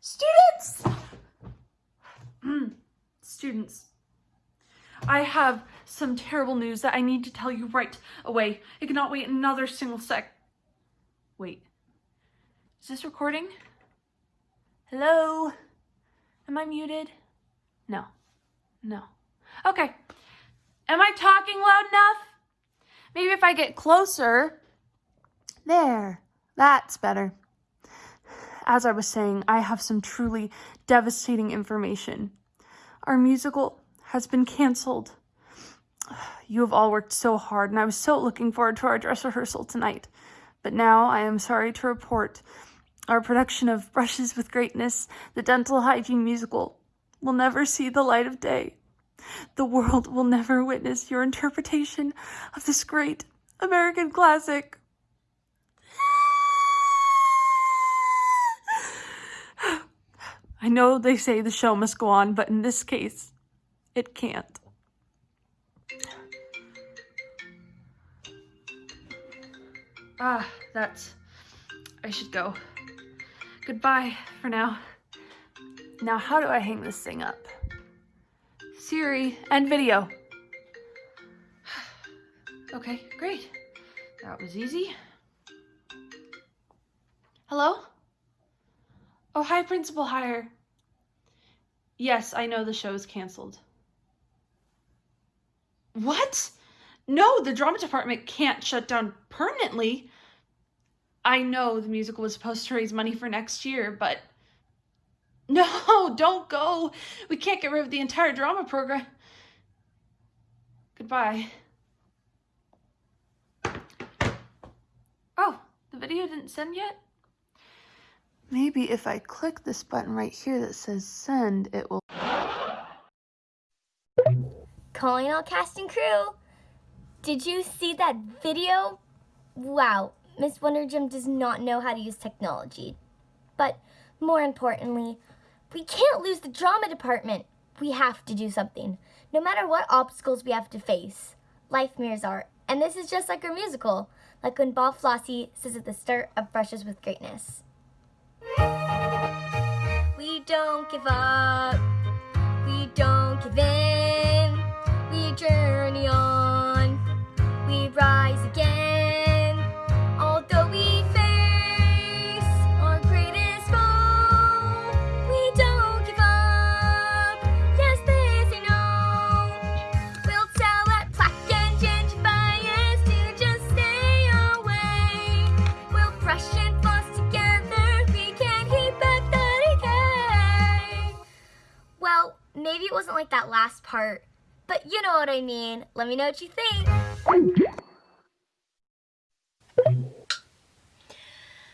Students! Mm, Students, I have some terrible news that I need to tell you right away. I cannot wait another single sec. Wait. Is this recording? Hello? Am I muted? No. No. Okay. Am I talking loud enough? Maybe if I get closer. There. That's better. As I was saying, I have some truly devastating information. Our musical has been canceled. You have all worked so hard, and I was so looking forward to our dress rehearsal tonight. But now I am sorry to report our production of Brushes with Greatness, the dental hygiene musical, will never see the light of day. The world will never witness your interpretation of this great American classic. Know they say the show must go on, but in this case, it can't. Ah, that's. I should go. Goodbye for now. Now, how do I hang this thing up? Siri, end video. Okay, great. That was easy. Hello? Oh, hi, Principal Hire. Yes, I know the show is canceled. What? No, the drama department can't shut down permanently. I know the musical was supposed to raise money for next year, but no, don't go. We can't get rid of the entire drama program. Goodbye. Oh, the video didn't send yet? Maybe if I click this button right here that says send, it will. Calling all cast and crew. Did you see that video? Wow, Miss Wonder Gym does not know how to use technology. But more importantly, we can't lose the drama department. We have to do something, no matter what obstacles we have to face. Life mirrors art, and this is just like our musical, like when Bob Flossie says at the start of Brushes with Greatness. We don't give up, we don't give in, we journey on, we rise again. Maybe it wasn't like that last part, but you know what I mean. Let me know what you think.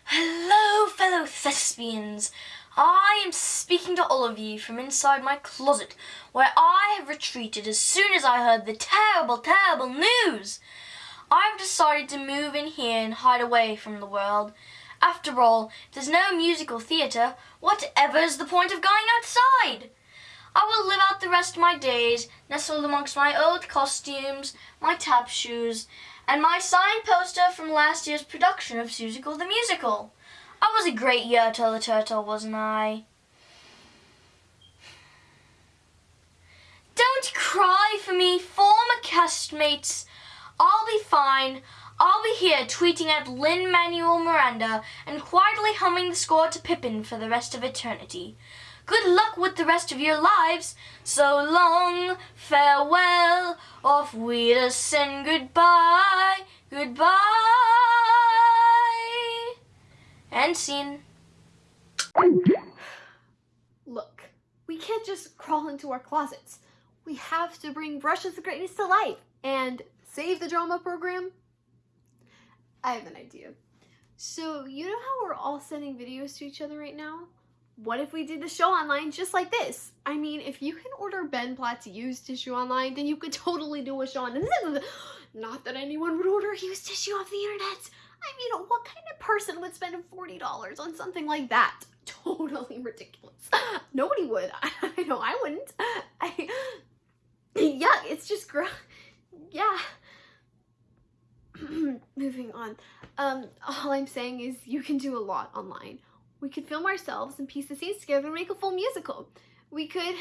Hello, fellow thespians. I am speaking to all of you from inside my closet, where I have retreated as soon as I heard the terrible, terrible news. I've decided to move in here and hide away from the world. After all, if there's no musical theatre, whatever is the point of going outside? I will live out the rest of my days, nestled amongst my old costumes, my tap shoes, and my signed poster from last year's production of Seussical the Musical. I was a great Yertle the Turtle, wasn't I? Don't cry for me, former castmates. I'll be fine. I'll be here tweeting at Lin Manuel Miranda and quietly humming the score to Pippin for the rest of eternity. Good luck with the rest of your lives. So long, farewell, auf Wiedersehen, goodbye, goodbye. And scene. Look, we can't just crawl into our closets. We have to bring Brushes of Greatness to life and save the drama program. I have an idea. So, you know how we're all sending videos to each other right now? What if we did the show online just like this? I mean, if you can order Ben Platt's used tissue online, then you could totally do a show on this. Not that anyone would order used tissue off the internet. I mean, what kind of person would spend $40 on something like that? Totally ridiculous. Nobody would. I know I wouldn't. I, yeah, it's just gross. Yeah. Moving on. Um, all I'm saying is you can do a lot online. We could film ourselves and piece the scenes together and make a full musical. We could.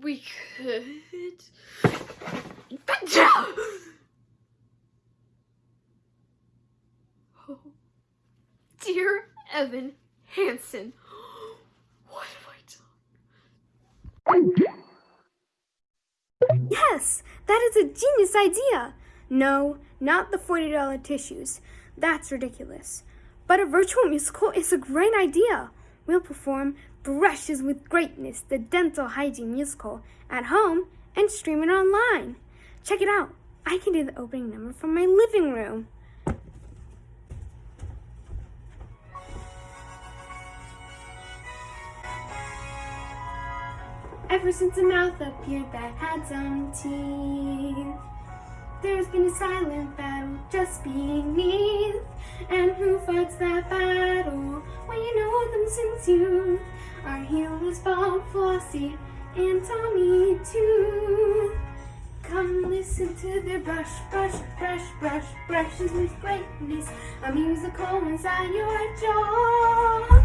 We could. Oh, dear Evan Hansen, what have I done? Yes, that is a genius idea. No, not the $40 tissues. That's ridiculous. But a virtual musical is a great idea. We'll perform Brushes with Greatness, the dental hygiene musical, at home and stream it online. Check it out. I can do the opening number from my living room. Ever since a mouth appeared that had some teeth, there's been a silent battle just beneath. And who fights that battle? Well, you know them since youth. Our heroes Bob, Flossie, and Tommy too. Come listen to their brush, brush, brush, brush, brushes with greatness. A musical inside your jaw.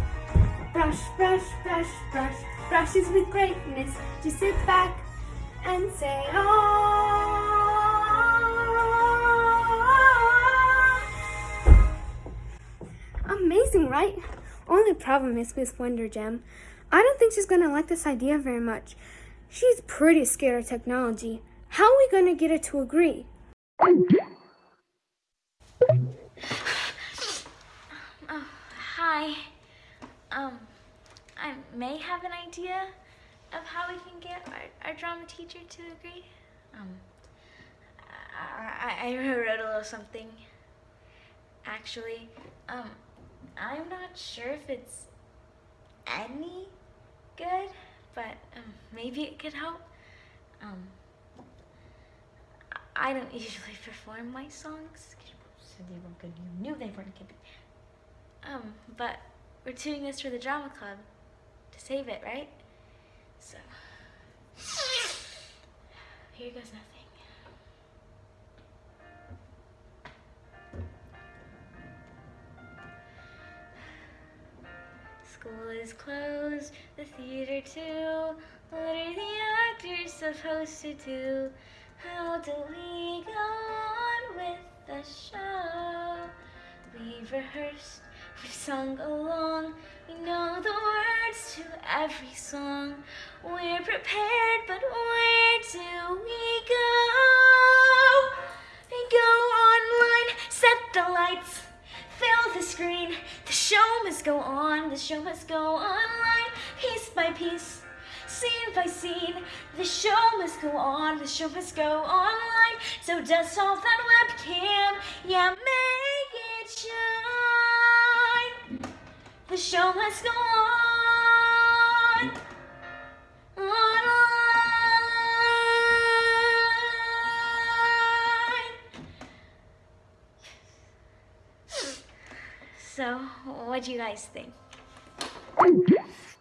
Brush, brush, brush, brush, brushes with greatness. Just sit back and say, ah. Problem is Miss Wonder Gem. I don't think she's gonna like this idea very much. She's pretty scared of technology. How are we gonna get her to agree? Oh, hi. Um, I may have an idea of how we can get our, our drama teacher to agree. Um, I, I, I wrote a little something. Actually, um, I'm not sure if it's any good, but um, maybe it could help. Um, I don't usually perform my songs. You said they weren't good. You knew they weren't good. Um, but we're doing this for the drama club to save it, right? So here goes nothing. School is closed, the theater too. What are the actors supposed to do? How do we go on with the show? We've rehearsed, we've sung along, we know the words to every song. We're prepared, but where do we go? Go online, set the lights, fill the screen. The show must go on, the show must go online, piece by piece. Scene by scene, the show must go on, the show must go online. So dust off that webcam, yeah, make it shine. The show must go on. What do you guys think?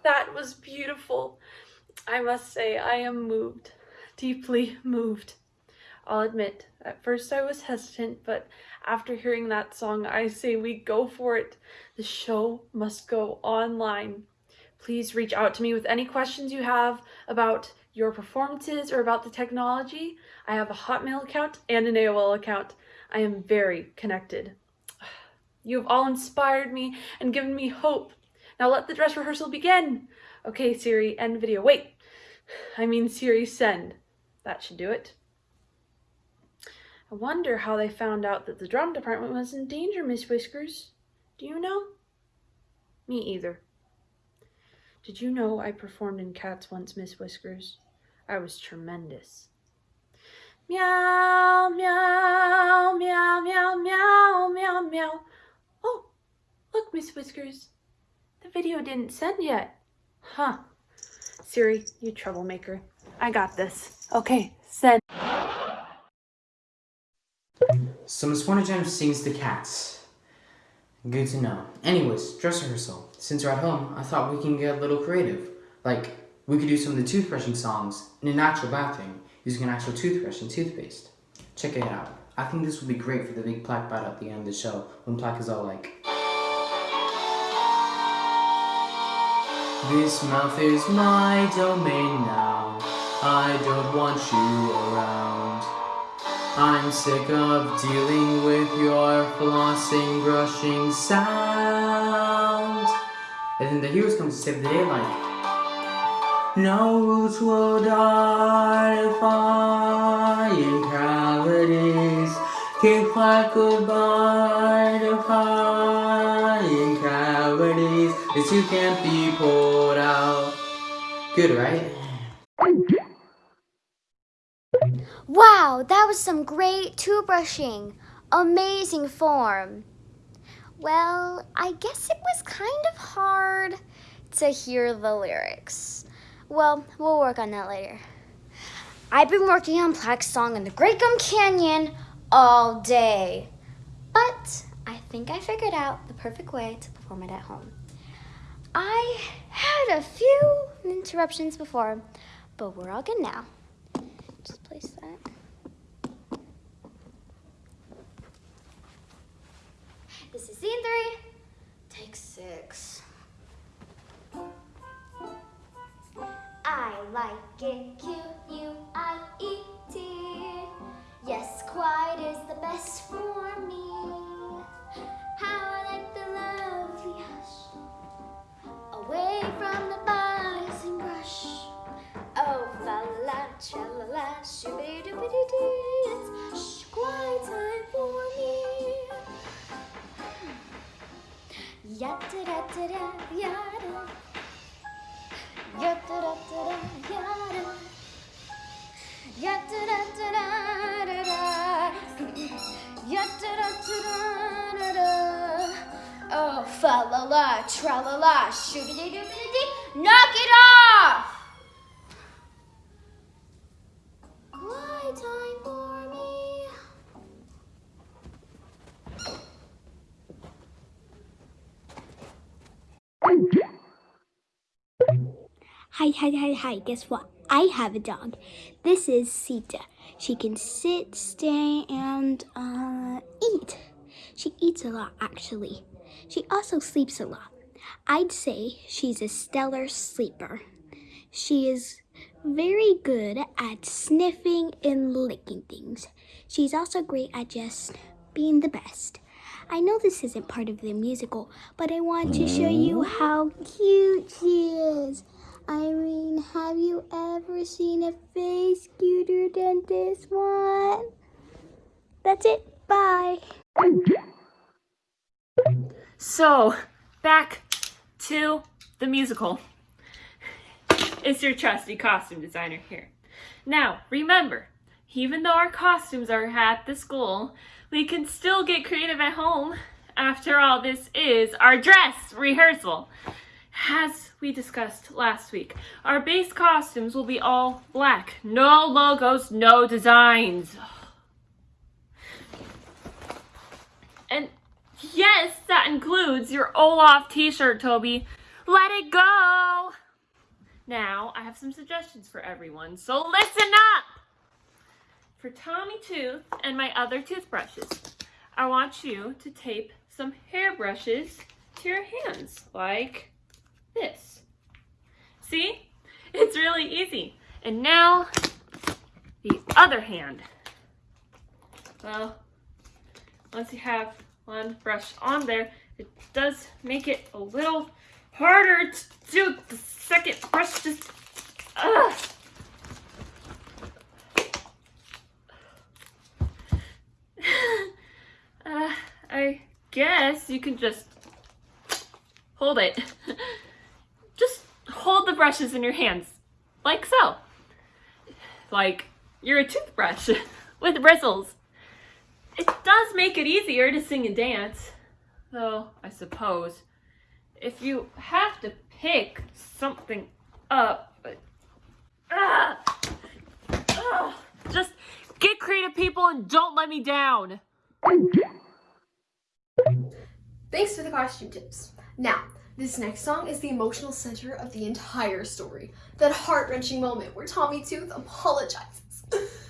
That was beautiful. I must say, I am moved, deeply moved. I'll admit, at first I was hesitant, but after hearing that song, I say we go for it. The show must go online. Please reach out to me with any questions you have about your performances or about the technology. I have a Hotmail account and an AOL account. I am very connected. You have all inspired me and given me hope. Now let the dress rehearsal begin. Okay, Siri, end video. Wait, I mean Siri, send. That should do it. I wonder how they found out that the drum department was in danger, Miss Whiskers. Do you know? Me either. Did you know I performed in Cats once, Miss Whiskers? I was tremendous. Meow, meow, meow, meow, meow, meow, meow. Look, Miss Whiskers. The video didn't send yet. Huh. Siri, you troublemaker. I got this. Okay, send. So Miss Wonder Gem sings the cats. Good to know. Anyways, dress rehearsal. Since we're at home, I thought we can get a little creative. Like, we could do some of the toothbrushing songs in an actual bathroom using an actual toothbrush and toothpaste. Check it out. I think this would be great for the big plaque battle at the end of the show when plaque is all like. This mouth is my domain now. I don't want you around. I'm sick of dealing with your flossing, brushing sound. And then the heroes come to save the day like, No roots will die defying cavities. Keep like goodbye defying you can't be pulled out. Good, right? Wow, that was some great toothbrushing. Amazing form. Well, I guess it was kind of hard to hear the lyrics. Well, we'll work on that later. I've been working on Plaque's song in the Great Gum Canyon all day. But I think I figured out the perfect way to perform it at home. I had a few interruptions before, but we're all good now. Just place that. This is scene three, take six. I like it, Q U I E T. Yes, quiet is the best for me. How I like the lovely hush, away from the buzz and rush. Oh, fa la, cha la la, shooby dooby doo doo. It's quiet time for me. Ya da da da da, ya da. La tra la la, shooby doo doo. Knock it off! Hi, hi, hi, hi. Guess what? I have a dog. This is Sita. She can sit, stay, and uh, eat. She eats a lot, actually. She also sleeps a lot. I'd say she's a stellar sleeper. She is very good at sniffing and licking things. She's also great at just being the best. I know this isn't part of the musical, but I want to show you mm-hmm. how cute she is. I mean, have you ever seen a face cuter than this one? That's it. Bye. So, back to the musical. It's your trusty costume designer here. Now, remember, even though our costumes are at the school, we can still get creative at home. After all, this is our dress rehearsal. As we discussed last week, our base costumes will be all black. No logos, no designs. And yes, that includes your Olaf t-shirt, Toby. Let it go! Now, I have some suggestions for everyone, so listen up! For Tommy Tooth and my other toothbrushes, I want you to tape some hairbrushes to your hands, like this. See? It's really easy. And now, the other hand. Well, once you have one brush on there, it does make it a little harder to do the second brush. Just, ugh. uh, I guess you can just hold it. just hold the brushes in your hands, like so. Like you're a toothbrush with bristles. It does make it easier to sing and dance, though I suppose if you have to pick something up, but ah, ah, just get creative, people, and don't let me down. Thanks for the costume tips. Now, this next song is the emotional center of the entire story. That heart-wrenching moment where Tommy Tooth apologizes.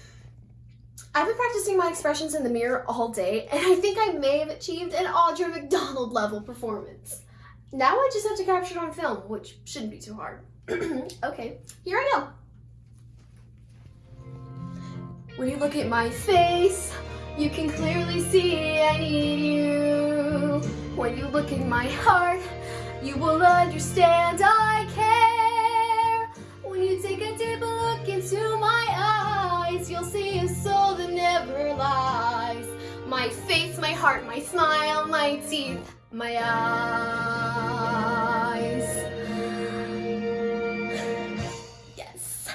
I've been practicing my expressions in the mirror all day, and I think I may have achieved an Audra McDonald level performance. Now I just have to capture it on film, which shouldn't be too hard. okay, here I go. When you look at my face, you can clearly see I need you. When you look in my heart, you will understand I care. When you take a deep look into my eyes, you'll see a soul that never lies. My face, my heart, my smile, my teeth, my eyes. Yes.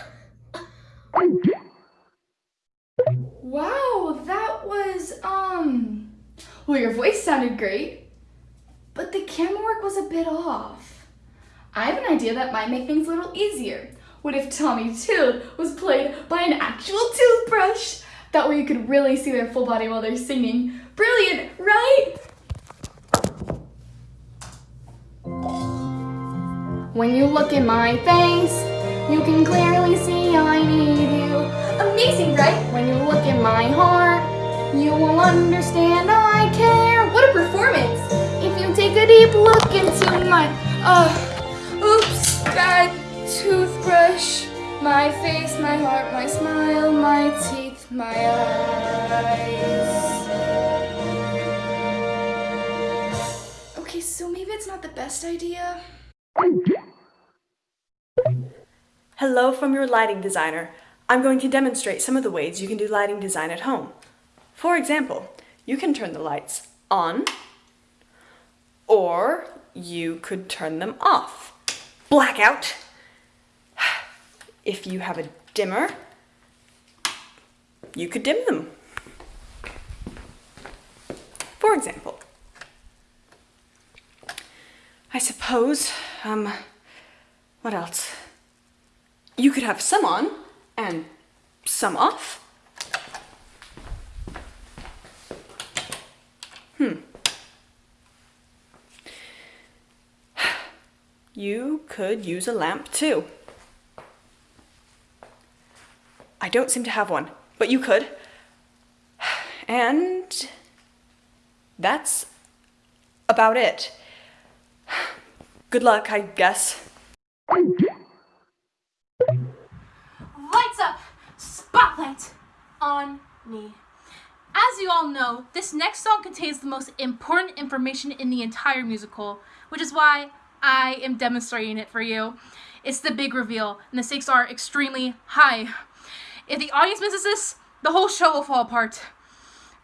Wow, that was, um, well, your voice sounded great, but the camera work was a bit off. I have an idea that might make things a little easier. What if Tommy Tooth was played by an actual toothbrush? That way you could really see their full body while they're singing. Brilliant, right? When you look in my face, you can clearly see I need you. Amazing, right? When you look in my heart, you will understand I care. What a performance! If you take a deep look into my, uh, oops, bad toothbrush. My face, my heart, my smile, my teeth, my eyes. Okay, so maybe it's not the best idea. Hello from your lighting designer. I'm going to demonstrate some of the ways you can do lighting design at home. For example, you can turn the lights on, or you could turn them off. Blackout. If you have a dimmer, you could dim them. For example, I suppose, um, what else? You could have some on and some off. Hmm. You could use a lamp too. I don't seem to have one, but you could. And that's about it. Good luck, I guess. Lights up! Spotlight on me. As you all know, this next song contains the most important information in the entire musical, which is why I am demonstrating it for you. It's the big reveal, and the stakes are extremely high. If the audience misses this, the whole show will fall apart.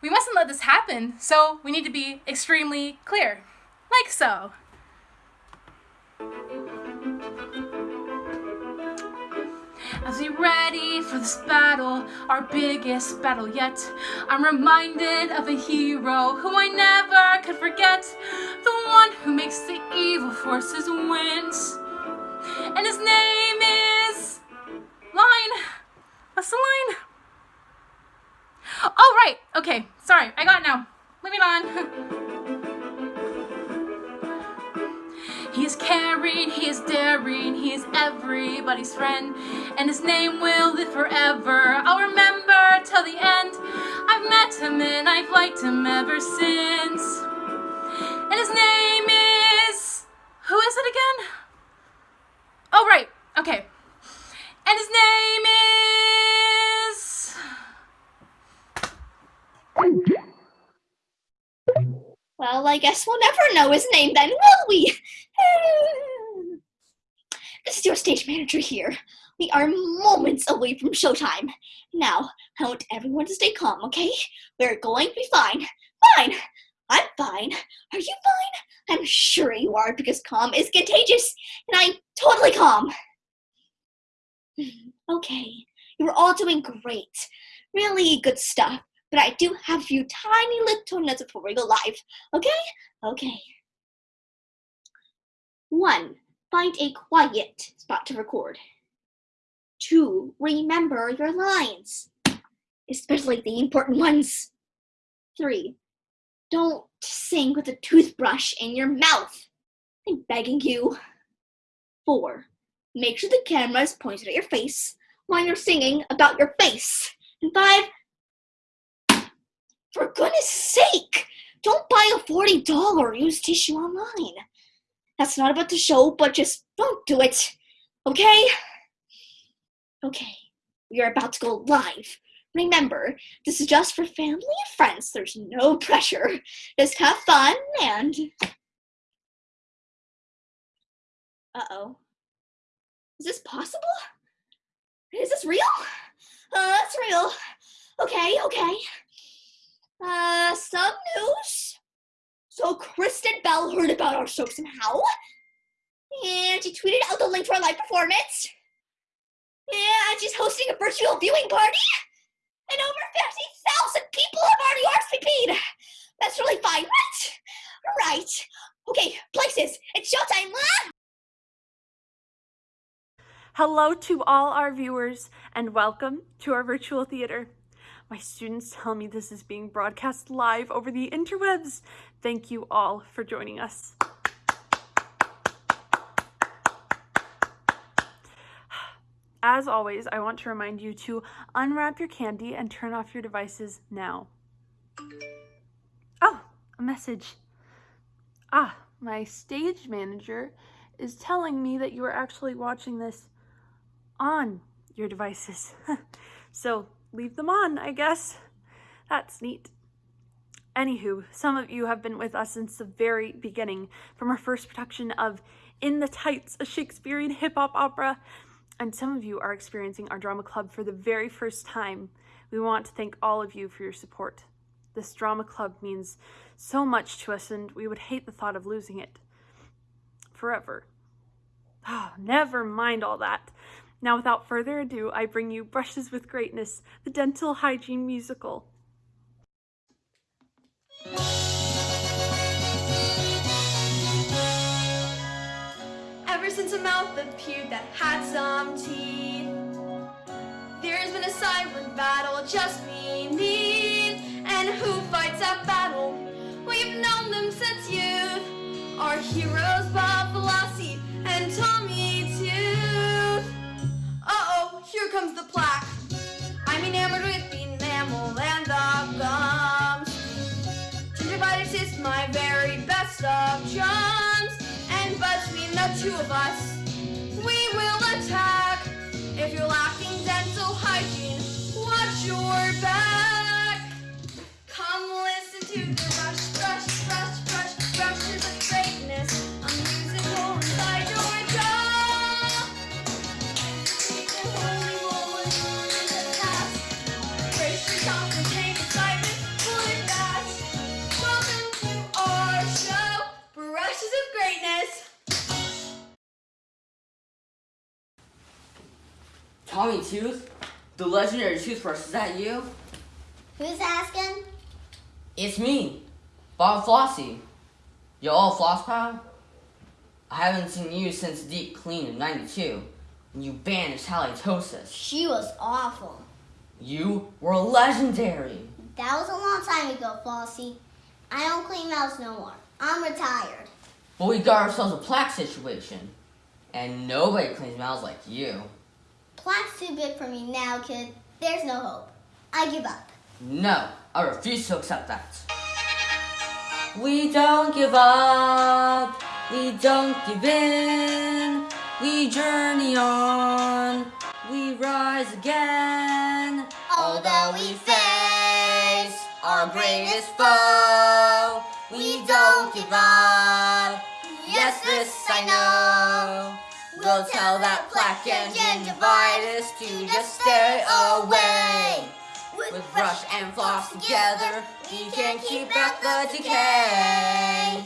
We mustn't let this happen, so we need to be extremely clear. Like so. As we ready for this battle, our biggest battle yet, I'm reminded of a hero who I never could forget, the one who makes the evil forces wins. And his name Sorry. I got it now. Moving on. He is caring, he's daring, he's everybody's friend, and his name will live forever. I'll remember till the end. I've met him and I've liked him ever since. Guess we'll never know his name then, will we? this is your stage manager here. We are moments away from showtime. Now, I want everyone to stay calm, okay? We're going to be fine. Fine. I'm fine. Are you fine? I'm sure you are because calm is contagious, and I'm totally calm. Hmm, okay, you're all doing great. Really good stuff. But I do have a few tiny little notes before we go live. Okay? Okay. One, find a quiet spot to record. Two, remember your lines, especially the important ones. Three, don't sing with a toothbrush in your mouth. I'm begging you. Four, make sure the camera is pointed at your face while you're singing about your face. And five, for goodness sake, don't buy a $40 used tissue online. That's not about the show, but just don't do it. Okay? Okay, we are about to go live. Remember, this is just for family and friends. There's no pressure. Just have fun and. Uh oh. Is this possible? Is this real? Uh, that's real. Okay, okay. Uh, some news. So Kristen Bell heard about our show somehow, and she tweeted out the link to our live performance. And she's hosting a virtual viewing party, and over 50,000 people have already RSVP'd. That's really fine, right? Right. Okay, places. It's showtime. Ah! Hello to all our viewers and welcome to our virtual theater. My students tell me this is being broadcast live over the interwebs. Thank you all for joining us. As always, I want to remind you to unwrap your candy and turn off your devices now. Oh, a message. Ah, my stage manager is telling me that you are actually watching this on your devices. so leave them on, I guess. That's neat. Anywho, some of you have been with us since the very beginning, from our first production of In the Tights, a Shakespearean hip hop opera, and some of you are experiencing our drama club for the very first time. We want to thank all of you for your support. This drama club means so much to us, and we would hate the thought of losing it forever. Oh, never mind all that. Now, without further ado, I bring you Brushes with Greatness, the dental hygiene musical. Ever since a mouth appeared that had some teeth, there's been a silent battle just beneath. And who fights that battle? We've known them since youth. Our heroes, comes the plaque. I'm enamored with the enamel and the gums. Gingivitis is my very best of charms. And between the two of us, we will attack. If you're lacking dental hygiene, watch your back. Tooth? The legendary toothbrush, is that you? Who's asking? It's me, Bob Flossie. You all floss pal? I haven't seen you since Deep Clean in 92, when you banished halitosis. She was awful. You were legendary. That was a long time ago, Flossie. I don't clean mouths no more. I'm retired. But we got ourselves a plaque situation, and nobody cleans mouths like you. Plaque's too big for me now, kid. There's no hope. I give up. No, I refuse to accept that. We don't give up, we don't give in, we journey on, we rise again. Although we face our greatest foe, we don't give up. Yes, this I know. We'll tell that plaque and gingivitis to just stay away. With brush and floss together, we can keep back the decay.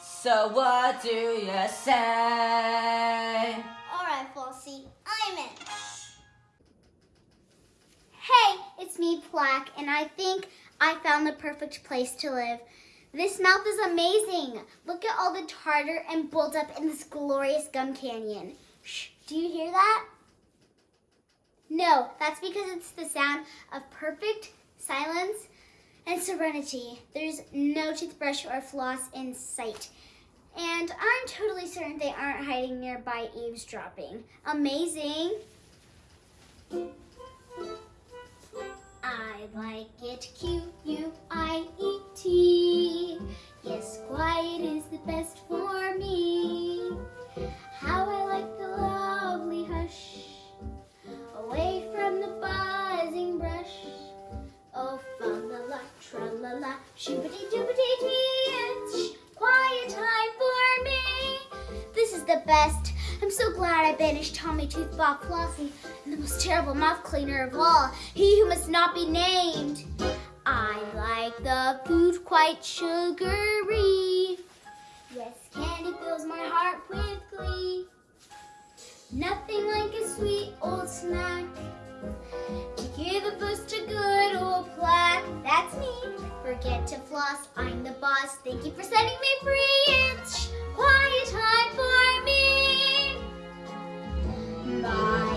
So what do you say? Alright, Flossie, I'm in. Hey, it's me, Plaque, and I think I found the perfect place to live. This mouth is amazing. Look at all the tartar and buildup in this glorious gum canyon. Shh, do you hear that? No, that's because it's the sound of perfect silence and serenity. There's no toothbrush or floss in sight. And I'm totally certain they aren't hiding nearby eavesdropping. Amazing. I like it, Q-U-I-E-T. Yes, quiet is the best for me. How I like the lovely hush, away from the buzzing brush. Oh, fa-la-la, tra-la-la, shoobity-doobity-dee, it's quiet time for me. This is the best. I'm so glad I banished Tommy Tooth Bob Flossie and the most terrible mouth cleaner of all, he who must not be named. I like the food quite sugary. Yes, candy fills my heart with glee. Nothing like a sweet old snack. To give a boost to good old plaque. That's me. Forget to floss, I'm the boss. Thank you for setting me free. It's quiet time for me. My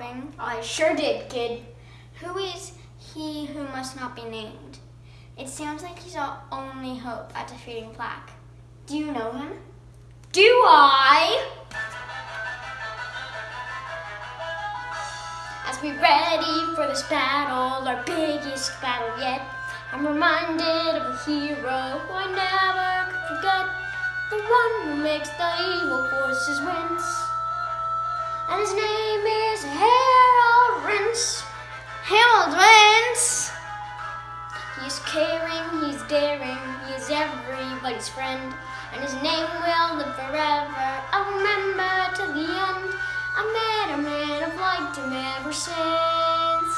I sure did, kid. Who is he who must not be named? It sounds like he's our only hope at defeating Plaque. Do you know him? Do I? As we ready for this battle, our biggest battle yet, I'm reminded of a hero who I never could forget. The one who makes the evil forces wince. And his name Harold Rinse. Harold Rinse! He's caring, he's daring, he's everybody's friend. And his name will live forever. I'll remember to the end. I met a man, I've liked him ever since.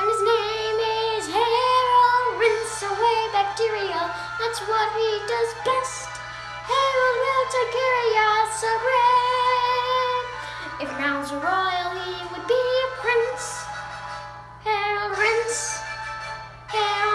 And his name is Harold Rinse away bacteria. That's what he does best. Harold will take care of great. If nouns were royal, he would be a prince. Harold Rinse. Harold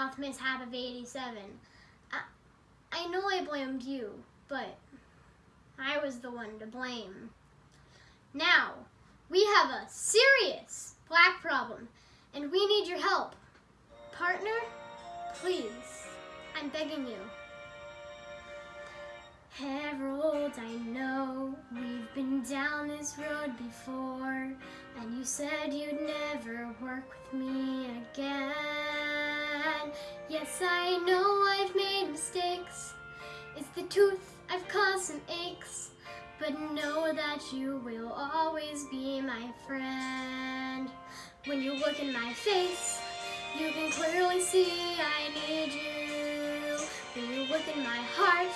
mouth mishap of 87. I, I know I blamed you, but I was the one to blame. Now, we have a serious black problem, and we need your help. Partner, please, I'm begging you. Harold, I know we've been down this road before, and you said you'd never work with me again. Yes, I know I've made mistakes. It's the tooth, I've caused some aches, but know that you will always be my friend. When you look in my face, you can clearly see I need you. When you look in my heart,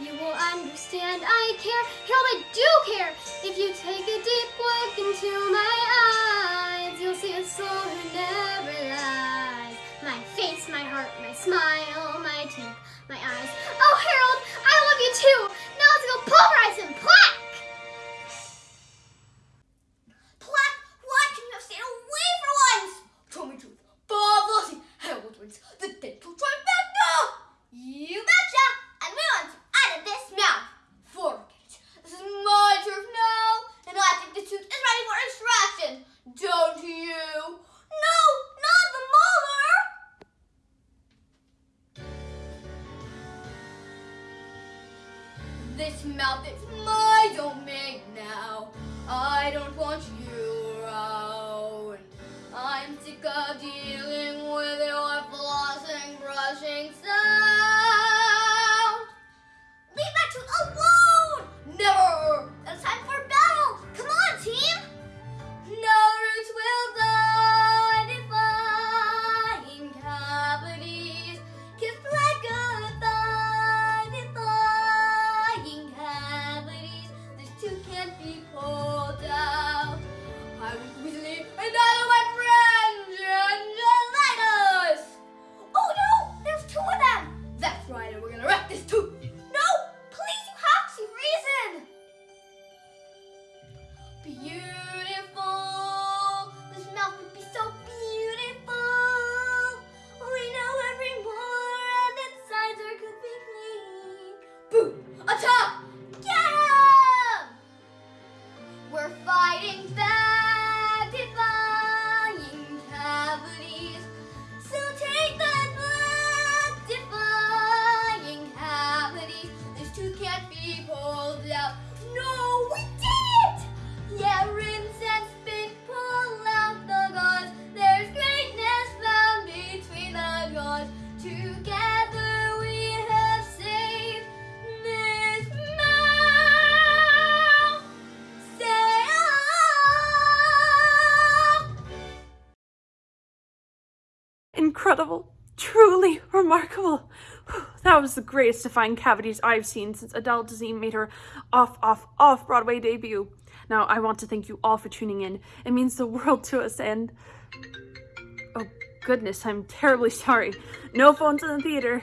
you will understand I care. Harold, I do care. If you take a deep look into my eyes, you'll see a soul who never lies. My face, my heart, my smile, my teeth, my eyes. Oh, Harold, I love you too. Truly remarkable. That was the greatest defying cavities I've seen since Adele Dazeem made her off, off, off Broadway debut. Now, I want to thank you all for tuning in. It means the world to us, and. Oh, goodness, I'm terribly sorry. No phones in the theater.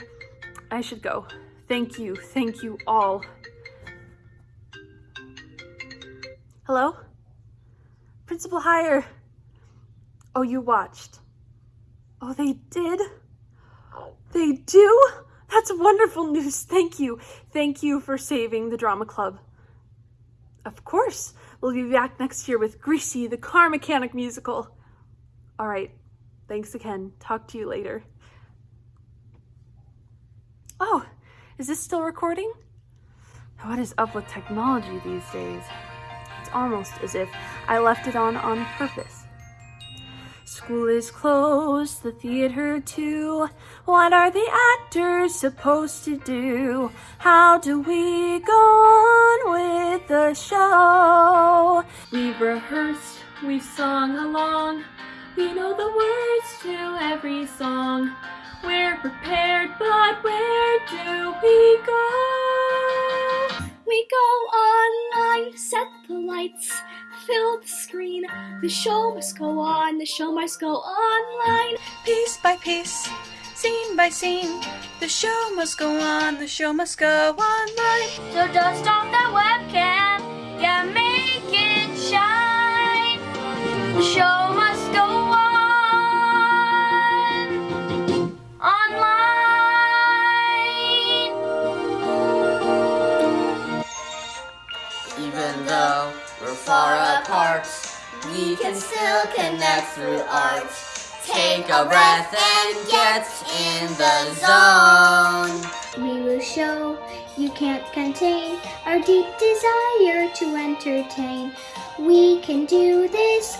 I should go. Thank you, thank you all. Hello? Principal Hire. Oh, you watched. Oh, they did? They do? That's wonderful news. Thank you. Thank you for saving the drama club. Of course. We'll be back next year with Greasy, the car mechanic musical. All right. Thanks again. Talk to you later. Oh, is this still recording? What is up with technology these days? It's almost as if I left it on on purpose. School is closed, the theater too. What are the actors supposed to do? How do we go on with the show? We've rehearsed, we've sung along. We know the words to every song. We're prepared, but where do we go? We go online, set the lights, fill the screen. The show must go on, the show must go online. Piece by piece, scene by scene, the show must go on, the show must go online. So dust off that webcam, yeah, make it shine. The show must go on though we're far apart, we can still connect through art. Take a breath and get in the zone. We will show you can't contain our deep desire to entertain. We can do this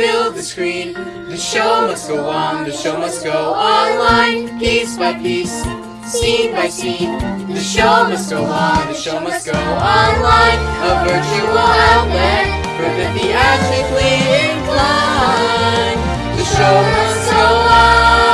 fill the screen. The show must go on, the show must go online, piece by piece, scene by scene. The show must go on, the show must go online, a virtual outlet for the theatrically inclined. The show must go on.